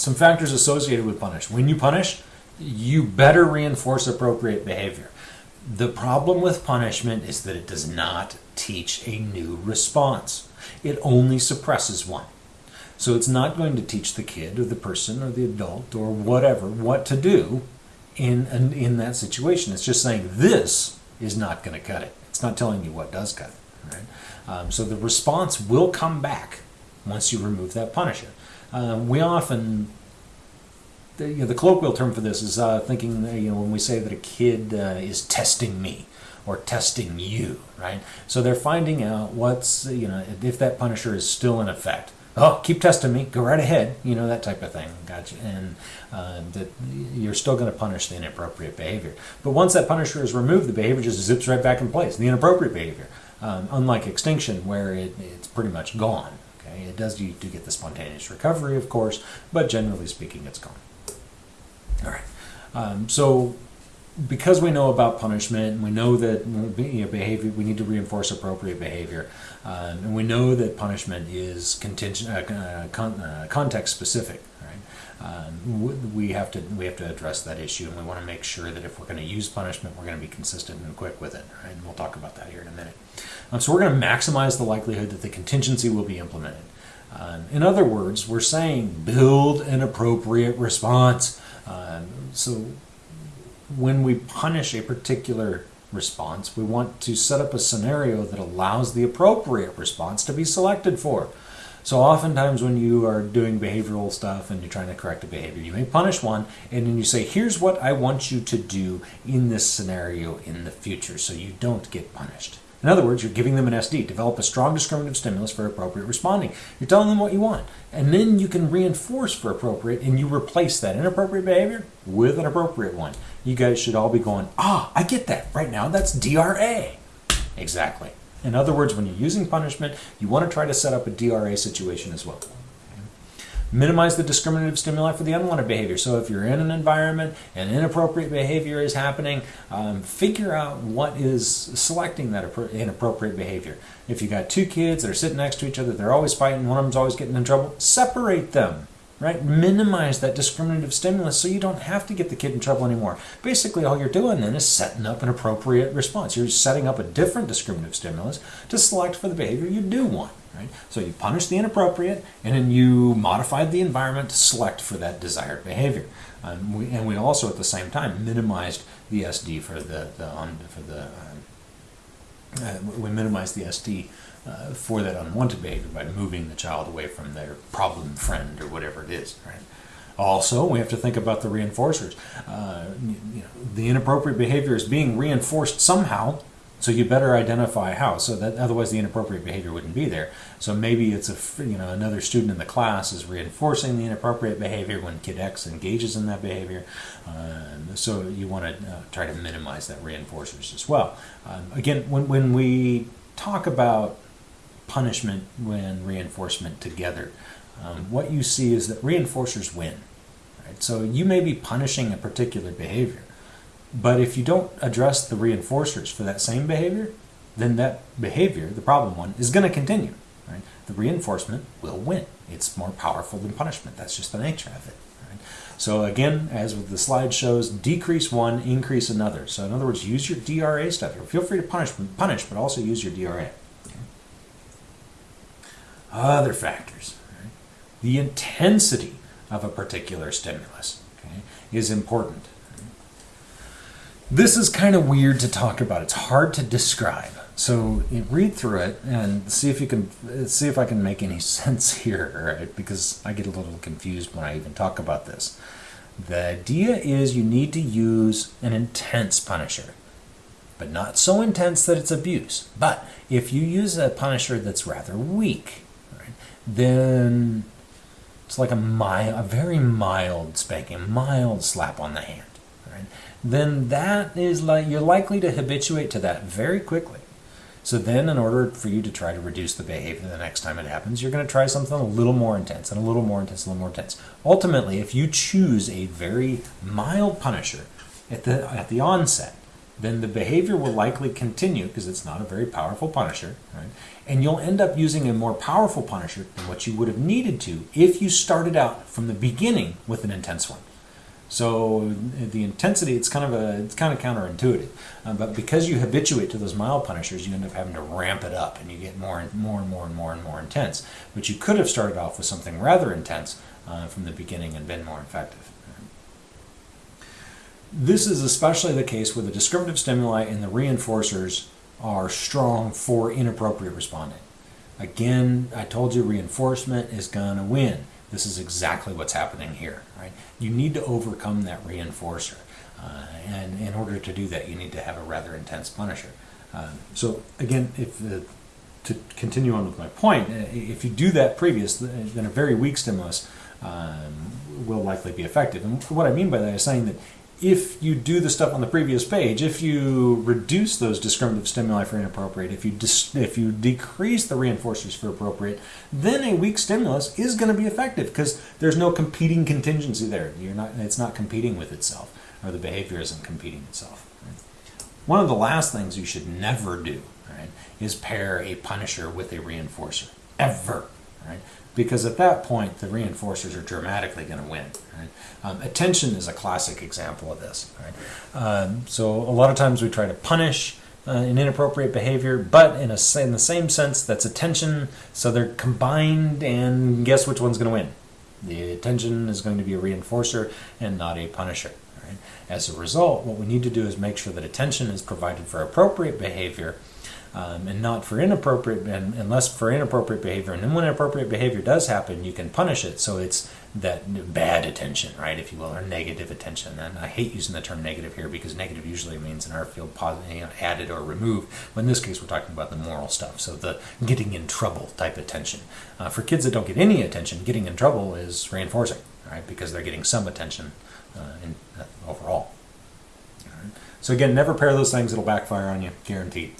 some factors associated with punish. When you punish, you better reinforce appropriate behavior. The problem with punishment is that it does not teach a new response. It only suppresses one. So it's not going to teach the kid or the person or the adult or whatever what to do in in, in that situation. It's just saying this is not going to cut it. It's not telling you what does cut it. Right? Um, so the response will come back once you remove that punishment. Um, we often the, you know, the colloquial term for this is uh, thinking, you know, when we say that a kid uh, is testing me or testing you, right? So they're finding out what's, you know, if that punisher is still in effect. Oh, keep testing me. Go right ahead. You know that type of thing. Gotcha. And uh, that you're still going to punish the inappropriate behavior. But once that punisher is removed, the behavior just zips right back in place. The inappropriate behavior, um, unlike extinction, where it, it's pretty much gone. Okay, it does you do get the spontaneous recovery, of course, but generally speaking, it's gone. All right. Um, so because we know about punishment and we know that behavior we need to reinforce appropriate behavior um, and we know that punishment is contingent uh, uh con- uh, context specific um, we have to we have to address that issue and we want to make sure that if we're going to use punishment we're going to be consistent and quick with it right? And we'll talk about that here in a minute. Um, so we're going to maximize the likelihood that the contingency will be implemented. Um, in other words we're saying build an appropriate response. Um, so when we punish a particular response, we want to set up a scenario that allows the appropriate response to be selected for. So oftentimes when you are doing behavioral stuff and you're trying to correct a behavior, you may punish one and then you say, here's what I want you to do in this scenario in the future so you don't get punished. In other words, you're giving them an SD. Develop a strong discriminative stimulus for appropriate responding. You're telling them what you want. And then you can reinforce for appropriate and you replace that inappropriate behavior with an appropriate one. You guys should all be going, ah, I get that right now. That's DRA. Exactly. In other words, when you're using punishment, you want to try to set up a DRA situation as well. Minimize the discriminative stimuli for the unwanted behavior. So if you're in an environment and inappropriate behavior is happening, um, figure out what is selecting that inappropriate behavior. If you got two kids that are sitting next to each other, they're always fighting, one of them's always getting in trouble, separate them right? Minimize that discriminative stimulus so you don't have to get the kid in trouble anymore. Basically, all you're doing then is setting up an appropriate response. You're setting up a different discriminative stimulus to select for the behavior you do want. Right? So you punish the inappropriate, and then you modify the environment to select for that desired behavior. Um, we, and we also, at the same time, minimized the SD for the, the on, for the uh, uh, we minimize the SD uh, for that unwanted behavior by moving the child away from their problem friend or whatever it is. Right. Also, we have to think about the reinforcers. Uh, you know, the inappropriate behavior is being reinforced somehow so you better identify how, so that otherwise the inappropriate behavior wouldn't be there. So maybe it's a you know another student in the class is reinforcing the inappropriate behavior when kid X engages in that behavior. Uh, so you want to uh, try to minimize that reinforcers as well. Um, again, when when we talk about punishment when reinforcement together, um, what you see is that reinforcers win. Right? So you may be punishing a particular behavior but if you don't address the reinforcers for that same behavior, then that behavior, the problem one, is going to continue. Right? The reinforcement will win. It's more powerful than punishment. That's just the nature of it. Right? So again, as with the slide shows, decrease one, increase another. So in other words, use your DRA stuff. here. Feel free to punish, punish, but also use your DRA. Okay? Other factors. Right? The intensity of a particular stimulus okay, is important. This is kind of weird to talk about. It's hard to describe. So read through it and see if you can see if I can make any sense here, right? Because I get a little confused when I even talk about this. The idea is you need to use an intense punisher, but not so intense that it's abuse. But if you use a punisher that's rather weak, right, then it's like a mild, a very mild spanking, a mild slap on the hand then that is like you're likely to habituate to that very quickly. So then in order for you to try to reduce the behavior the next time it happens, you're going to try something a little more intense and a little more intense, a little more intense. Ultimately, if you choose a very mild punisher at the at the onset, then the behavior will likely continue because it's not a very powerful punisher, right? And you'll end up using a more powerful punisher than what you would have needed to if you started out from the beginning with an intense one. So the intensity, it's kind of a, it's kind of counterintuitive, uh, but because you habituate to those mild punishers, you end up having to ramp it up, and you get more and more and more and more and more intense. But you could have started off with something rather intense uh, from the beginning and been more effective. This is especially the case where the discriminative stimuli and the reinforcers are strong for inappropriate responding. Again, I told you reinforcement is going to win. This is exactly what's happening here. Right? You need to overcome that reinforcer. Uh, and in order to do that, you need to have a rather intense punisher. Uh, so again, if the, to continue on with my point, uh, if you do that previous, then a very weak stimulus um, will likely be effective. And what I mean by that is saying that if you do the stuff on the previous page, if you reduce those discriminative stimuli for inappropriate, if you if you decrease the reinforcers for appropriate, then a weak stimulus is going to be effective because there's no competing contingency there. You're not it's not competing with itself, or the behavior isn't competing itself. Right? One of the last things you should never do right, is pair a punisher with a reinforcer ever. Right? because at that point the reinforcers are dramatically going to win. Right? Um, attention is a classic example of this. Right? Um, so a lot of times we try to punish uh, an inappropriate behavior, but in, a, in the same sense, that's attention. So they're combined, and guess which one's going to win? The attention is going to be a reinforcer and not a punisher. Right? As a result, what we need to do is make sure that attention is provided for appropriate behavior um, and not for inappropriate and unless for inappropriate behavior. And then when inappropriate behavior does happen you can punish it. So it's that bad attention right if you will or negative attention. And i hate using the term negative here because negative usually means in our field positive you know, added or removed. But in this case we're talking about the moral stuff. So the getting in trouble type attention. Uh, for kids that don't get any attention getting in trouble is reinforcing right because they're getting some attention uh, in, uh, overall. So again never pair those things. It'll backfire on you guaranteed